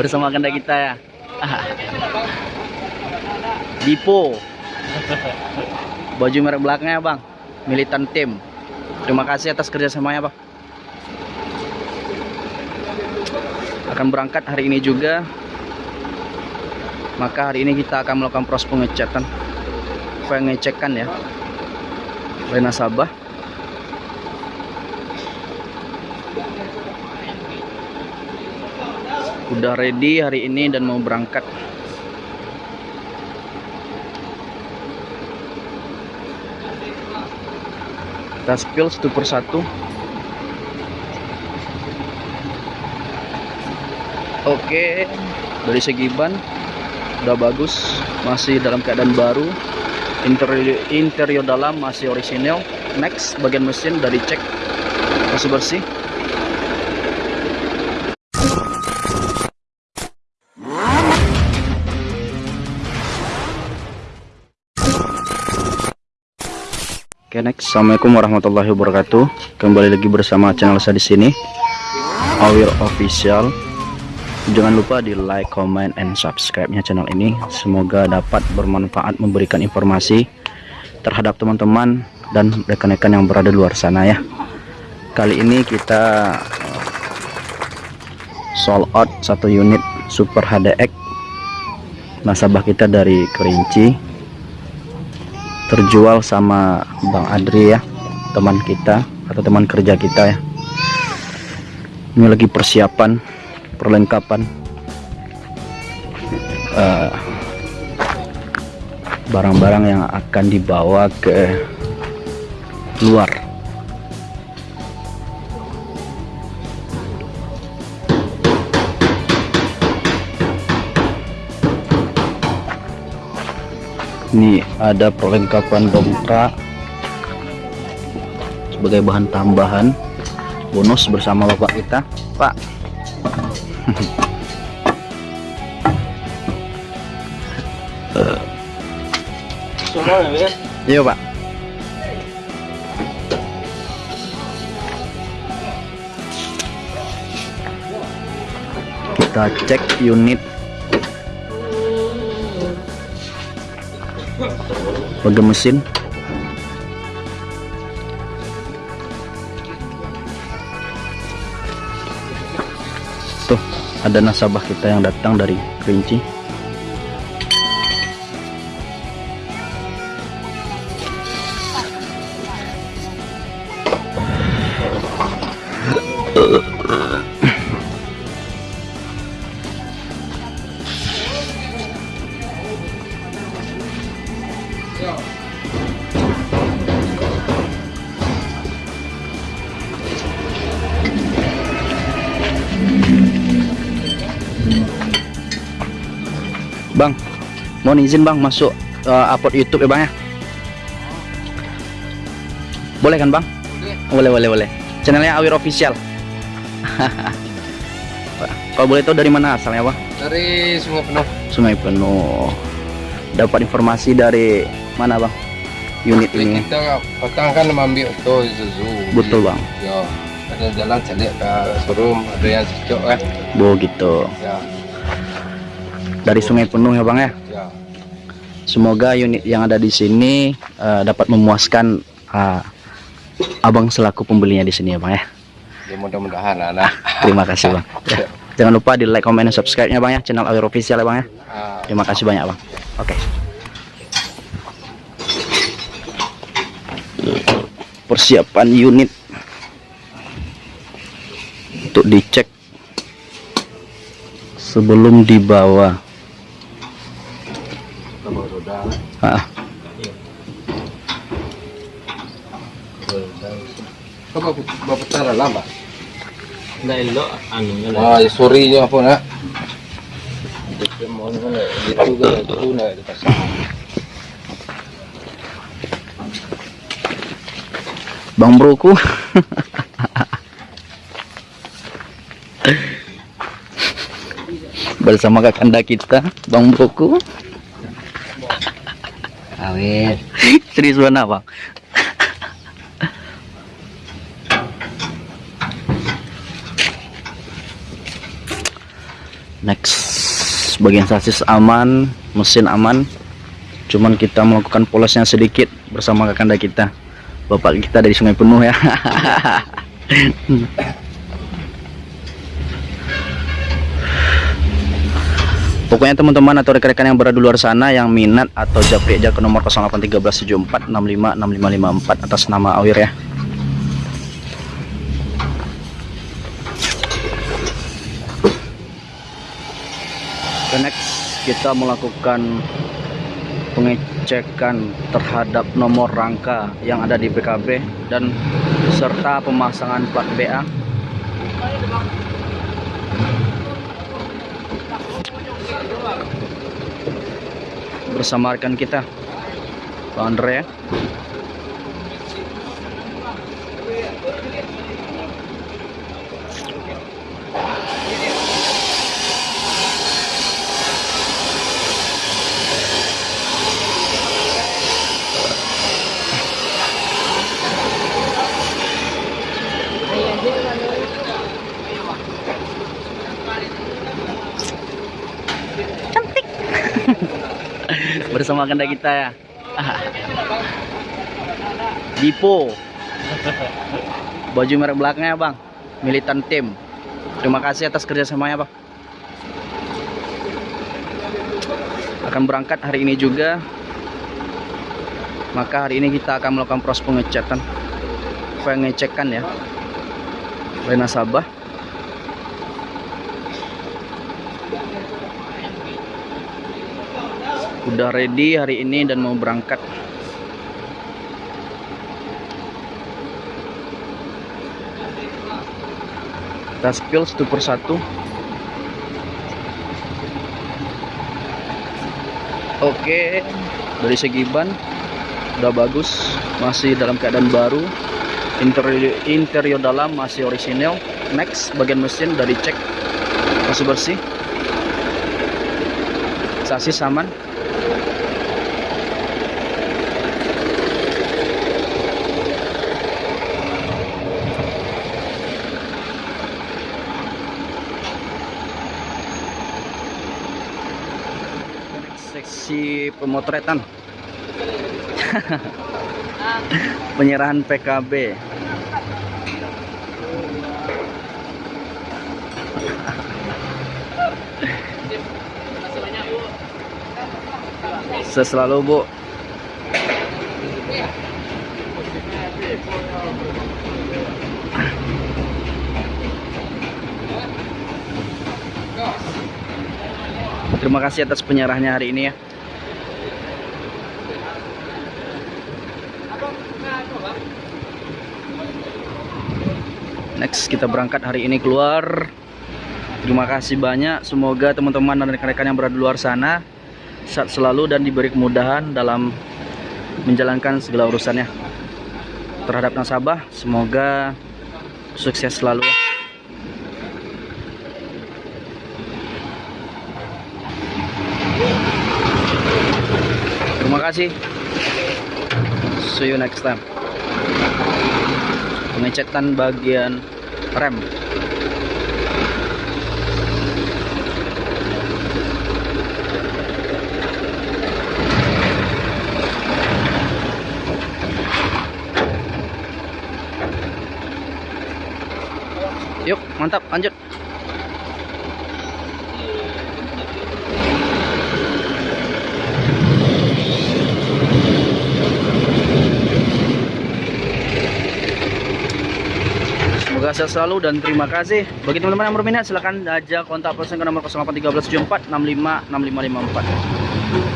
bersama kanda kita ya. Dipo. Baju merek belakangnya bang, militan tim. Terima kasih atas kerjasamanya bang. Akan berangkat hari ini juga. Maka hari ini kita akan melakukan proses pengecekan, pengecekan ya, oleh nasabah. Udah ready hari ini dan mau berangkat. Kita spill satu persatu. Oke dari segi ban udah bagus masih dalam keadaan baru. Interior, interior dalam masih orisinil. Next bagian mesin dari cek masih bersih Oke next, assalamualaikum warahmatullahi wabarakatuh. Kembali lagi bersama channel saya di sini, Awir Official. Jangan lupa di like, comment, and subscribe-nya channel ini. Semoga dapat bermanfaat memberikan informasi terhadap teman-teman dan rekan-rekan yang berada di luar sana ya. Kali ini kita uh, sold out satu unit Super HDX nasabah kita dari Kerinci terjual sama Bang Adri ya teman kita atau teman kerja kita ya. Ini lagi persiapan perlengkapan eh, barang-barang uh, yang akan dibawa ke luar ini ada perlengkapan dongkrak sebagai bahan tambahan bonus bersama bapak kita pak Semua ya? iya pak kita cek unit bagian mesin. Tuh ada nasabah kita yang datang dari Kerinci Bang, mohon izin bang masuk uh, upload YouTube ya bang ya. Boleh kan bang? Boleh boleh boleh. Channelnya Awir Official. Kalau boleh tahu dari mana asalnya bang? Dari Sungai Penuh. Sungai Penuh. Dapat informasi dari mana bang? Unit ini. Kita petang kan itu Isuzu. Betul bang. Ya. Ada jalan calik ke showroom, ada yang cocok kan. Bo gitu. Ya. Dari Sungai Penuh ya bang ya. Ya. Semoga unit yang ada di sini uh, dapat memuaskan uh, abang selaku pembelinya di sini ya bang ya. Ya mudah-mudahan anak. Terima kasih bang. Ya. Jangan lupa di like, comment, dan subscribe-nya bang ya channel Awir Official ya bang ya. Ah, Terima kasih banyak bang. Oke. Persiapan unit untuk dicek sebelum dibawa. Ah, bawa petara lah, Mbak. Nggak Bersama kakanda kita, Bang Broku. Awet. Serius mana bang? next bagian sasis aman mesin aman cuman kita melakukan polosnya sedikit bersama kakanda kita bapak kita dari sungai penuh ya Pokoknya teman-teman atau rekan-rekan yang berada di luar sana yang minat atau japri aja ke nomor 081374656554 atas nama Awir ya. Oke, next kita melakukan pengecekan terhadap nomor rangka yang ada di PKB dan serta pemasangan plat BA. Bersama rekan kita, Pak Andre ya. Bersama kanda kita. Ya Dipo. Baju merek belakangnya bang. Militan tim. Terima kasih atas kerjasamanya bang. Akan berangkat hari ini juga. Maka hari ini kita akan melakukan proses pengecatan. Pengecekan ya. Oleh nasabah udah ready hari ini dan mau berangkat. Kita spill satu persatu. Oke dari segi ban udah bagus masih dalam keadaan baru. Interior, interior dalam masih orisinil next bagian mesin udah dicek masih bersih. Sasis aman seksi pemotretan. Penyerahan PKB selalu bu. Terima kasih atas penyerahnya hari ini ya. Next kita berangkat hari ini keluar. Terima kasih banyak. Semoga teman-teman dan rekan-rekan yang berada di luar sana sehat selalu dan diberi kemudahan dalam menjalankan segala urusannya terhadap nasabah. Semoga sukses selalu ya. Terima kasih. See you next time. Pengecekan bagian rem. Yuk, mantap, lanjut. Semoga sehat selalu dan terima kasih. Bagi teman-teman yang berminat silahkan aja kontak person ke nomor 081374 656554.